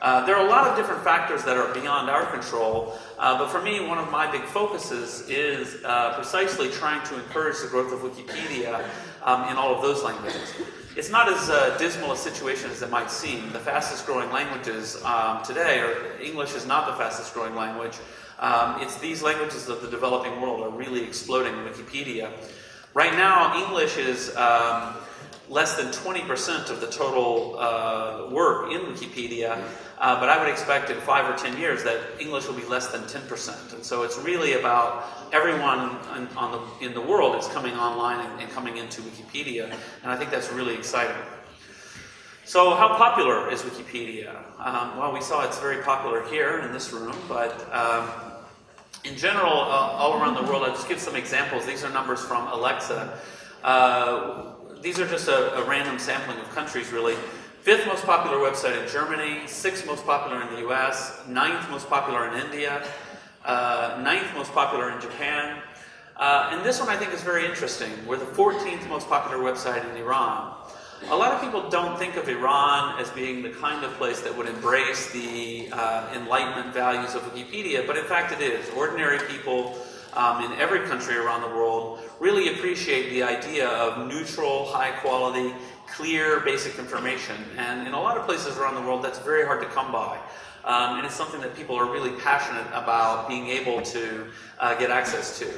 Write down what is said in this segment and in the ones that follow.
Uh, there are a lot of different factors that are beyond our control, uh, but for me, one of my big focuses is uh, precisely trying to encourage the growth of Wikipedia um, in all of those languages. It's not as uh, dismal a situation as it might seem. The fastest growing languages um, today, or English is not the fastest growing language, um, it's these languages of the developing world are really exploding in Wikipedia. Right now, English is um, less than 20% of the total uh, work in Wikipedia, uh, but I would expect in five or 10 years that English will be less than 10%. And so it's really about everyone in, the, in the world is coming online and, and, coming into Wikipedia, and I think that's really exciting. So how popular is Wikipedia? Um, well, we saw it's very popular here in this room, but um, in general, uh, all around the world, I'll just give some examples. These are numbers from Alexa. Uh, these are just a, a, random sampling of countries, really. Fifth most popular website in Germany, sixth most popular in the US, ninth most popular in India, uh, ninth most popular in Japan. Uh, and this one I think is very interesting. We're the 14th most popular website in Iran. A lot of people don't think of Iran as being the kind of place that would embrace the uh, Enlightenment values of Wikipedia, but in fact it is. Ordinary people um, in every country around the world really appreciate the idea of neutral, high quality, clear, basic information. And in a lot of places around the world, that's very hard to come by. Um, and it's something that people are really passionate about being able to uh, get access to.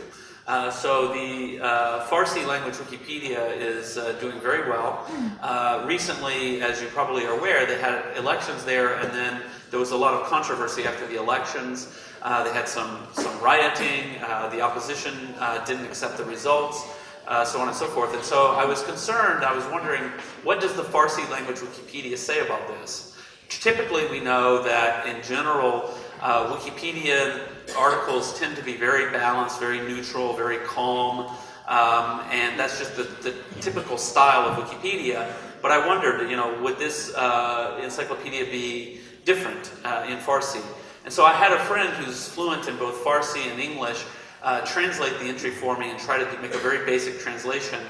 Uh, so the uh, Farsi language Wikipedia is uh, doing very well. Uh, recently, as you probably are aware, they had elections there, and then there was a lot of controversy after the elections. Uh, they had some, some rioting. Uh, the opposition uh, didn't accept the results, uh, so on and so forth. And so I was concerned. I was wondering, what does the Farsi language Wikipedia say about this? Typically, we know that in general, uh, Wikipedia articles tend to be very balanced, very neutral, very calm, um, and that's just the, the, typical style of Wikipedia. But I wondered, you know, would this uh, encyclopedia be different in Farsi? And so I had a friend who's fluent in both Farsi and English uh, translate the entry for me and try to make a very basic translation.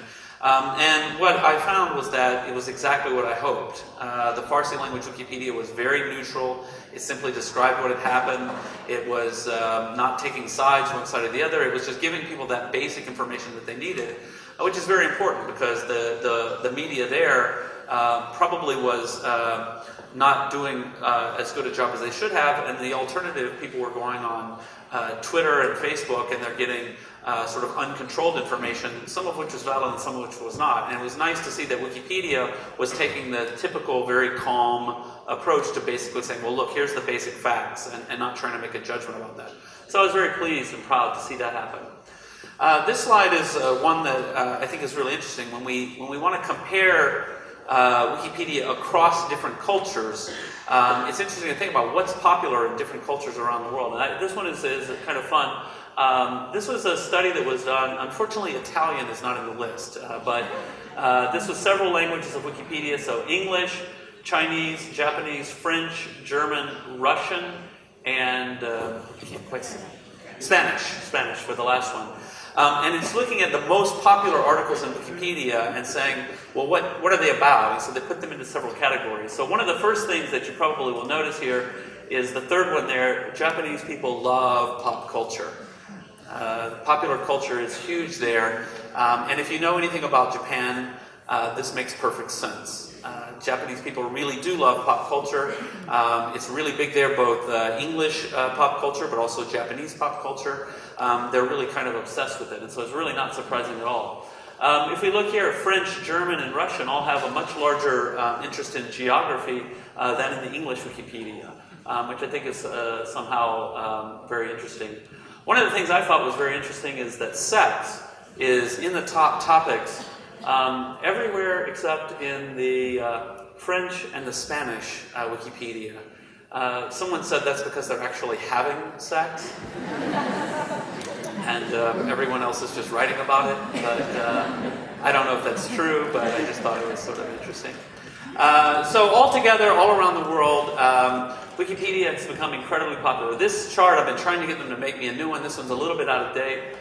Um, and what I found was that it was exactly what I hoped. Uh, the Farsi language Wikipedia was very neutral. It simply described what had happened. It was um, not taking sides one side or the other. It was just giving people that basic information that they needed, which is very important because the, the, the media there uh, probably was uh, not doing uh, as good a job as they should have, and the alternative, people were going on uh, Twitter and Facebook, and they're getting uh, sort of uncontrolled information, some of which was valid and some of which was not. And it was nice to see that Wikipedia was taking the typical, very calm approach to basically saying, well, look, here's the basic facts, and, and not trying to make a judgment about that. So I was very pleased and proud to see that happen. Uh, this slide is uh, one that uh, I think is really interesting. When we, when we want to compare uh, Wikipedia across different cultures, um, it's interesting to think about what's popular in different cultures around the world. And I, this one is, is kind of fun. Um, this was a study that was done. Unfortunately, Italian is not in the list, uh, but uh, this was several languages of Wikipedia. So English, Chinese, Japanese, French, German, Russian, and uh, I can't quite say Spanish. Spanish for the last one. Um, and it's looking at the most popular articles in Wikipedia and saying, well, what, what are they about? And so they put them into several categories. So one of the first things that you probably will notice here is the third one there, Japanese people love pop culture. Uh, popular culture is huge there. Um, and if you know anything about Japan, uh, this makes perfect sense. Japanese people really do love pop culture. Um, it's really big there, both uh, English uh, pop culture, but also Japanese pop culture. Um, they're really kind of obsessed with it, and so it's really not surprising at all. Um, if we look here, French, German, and Russian all have a much larger um, interest in geography uh, than in the English Wikipedia, um, which I think is uh, somehow um, very interesting. One of the things I thought was very interesting is that sex is in the top topics um, everywhere except in the uh, French and the Spanish uh, Wikipedia. Uh, someone said that's because they're actually having sex. and uh, everyone else is just writing about it. But uh, I don't know if that's true, but I just thought it was sort of interesting. Uh, so altogether, all around the world, um, Wikipedia has become incredibly popular. This chart, I've been trying to get them to make me a new one. This one's a little bit out of date.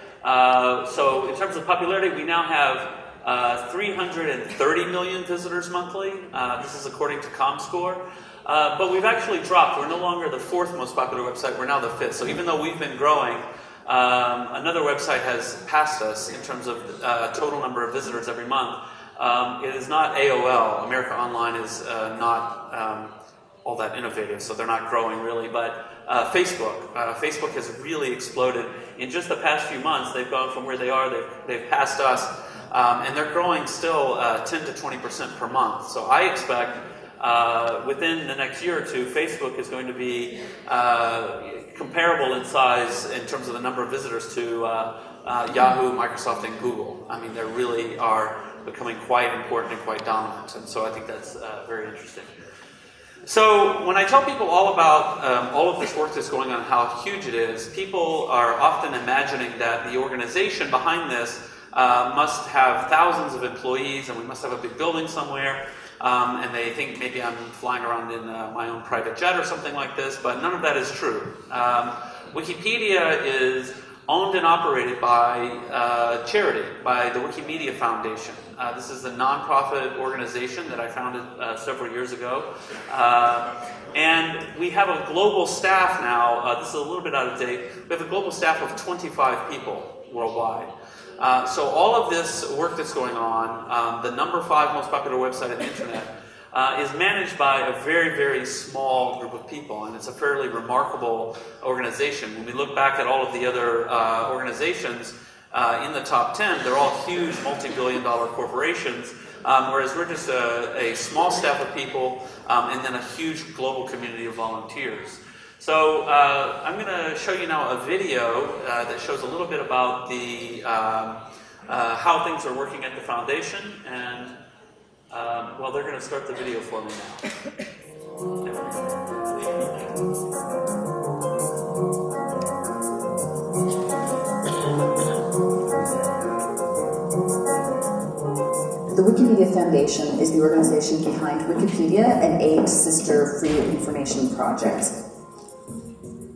so in terms of popularity, we now have uh, 330 million visitors monthly. Uh, this is according to ComScore. Uh, but we've actually dropped. We're no longer the fourth most popular website. We're now the fifth. So even though we've been growing, um, another website has passed us in terms of uh, total number of visitors every month. Um, it is not AOL. America Online is uh, not um, all that innovative, so they're not growing really. But uh, Facebook, uh, Facebook has really exploded in just the past few months. They've gone from where they are, they've, they've passed us, um, and they're growing still uh, 10 to 20 percent per month. So I expect uh, within the next year or two, Facebook is going to be uh, comparable in size in terms of the number of visitors to uh, Yahoo, Microsoft, and Google. I mean, they really are becoming quite important and quite dominant, and so I think that's very interesting. So when I tell people all about um, all of this work that's going on, how huge it is, people are often imagining that the organization behind this uh, must have thousands of employees and we must have a big building somewhere. Um, and they think maybe I'm flying around in uh, my own private jet or something like this, but none of that is true. Um, Wikipedia is owned and operated by uh, charity, by the Wikimedia Foundation. Uh, this is a nonprofit organization that I founded uh, several years ago. Uh, and we have a global staff now, uh, this is a little bit out of date, we have a global staff of 25 people worldwide. Uh, so all of this work that's going on, um, the number five most popular website on the internet, uh, is managed by a very, very small group of people, and it's a fairly remarkable organization. When we look back at all of the other uh, organizations uh, in the top 10, they're all huge multi-billion dollar corporations, um, whereas we're just a, a, small staff of people um, and then a huge global community of volunteers. So uh, I'm going to show you now a video uh, that shows a little bit about the um, uh, how things are working at the foundation and um, well, they're going to start the video for me now. The Wikimedia Foundation is the organization behind Wikipedia and eight sister free information projects.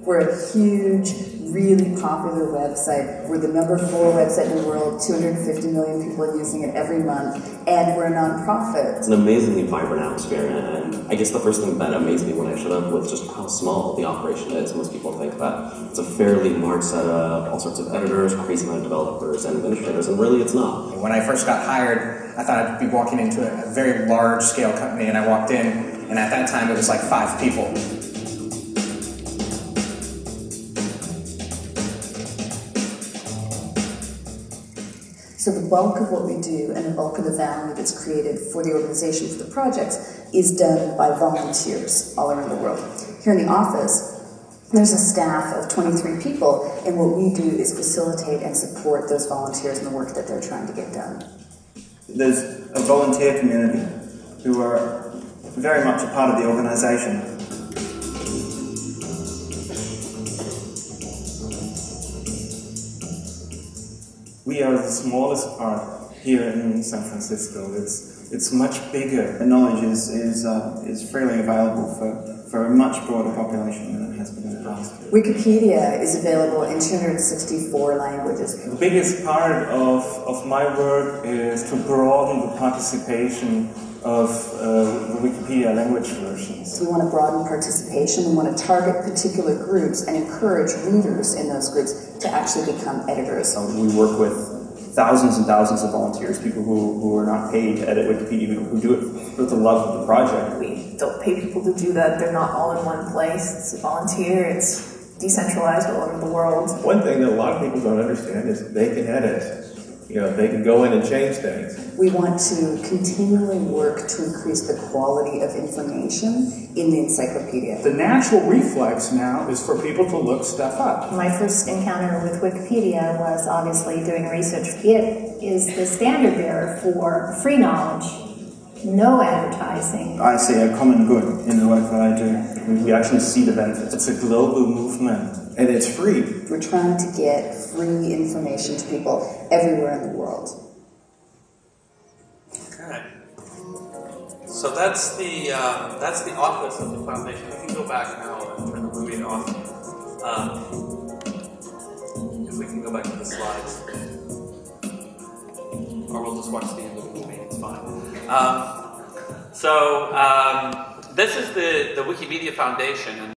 We're a huge really popular website. We're the number four website in the world, 250 million people are using it every month, and we're a nonprofit. It's an amazingly vibrant atmosphere, and I guess the first thing that amazed me when I showed up was just how small the operation is. Most people think that it's a fairly large setup, all sorts of editors, crazy amount of developers and administrators, and really it's not. When I first got hired, I thought I'd be walking into a very large scale company, and I walked in, and at that time it was like five people. So the bulk of what we do and the bulk of the value that's created for the organization, for the projects, is done by volunteers all around the world. Here in the office, there's a staff of 23 people, and what we do is facilitate and support those volunteers in the work that they're trying to get done. There's a volunteer community who are very much a part of the organization we are the smallest part here in San Francisco. It's it's much bigger. The knowledge is is uh, is freely available for, for a much broader population than it has been in the past. Wikipedia is available in 264 languages. The biggest part of, of my work is to broaden the participation of uh, the Wikipedia language versions. So we want to broaden participation. We want to target particular groups and encourage readers in those groups to actually become editors. Um, we work with thousands and thousands of volunteers, people who, who are not paid to edit Wikipedia, who, who do it with the love of the project. We don't pay people to do that. They're not all in one place. It's a volunteer. It's decentralized all over the world. One thing that a lot of people don't understand is they can edit you know, they can go in and change things. We want to continually work to increase the quality of information in the encyclopedia. The natural reflex now is for people to look stuff up. My first encounter with Wikipedia was obviously doing research. It is the standard bearer for free knowledge, no advertising. I see a common good in the work that I do. We actually see the benefits. It's a global movement and it's free. We're trying to get free information to people everywhere in the world. Okay. So that's the um, that's the office of the foundation. We can go back now and turn the movie off. Um, if we can go back to the slides, or we'll just watch the end Um, so um, this is the, the Wikimedia Foundation,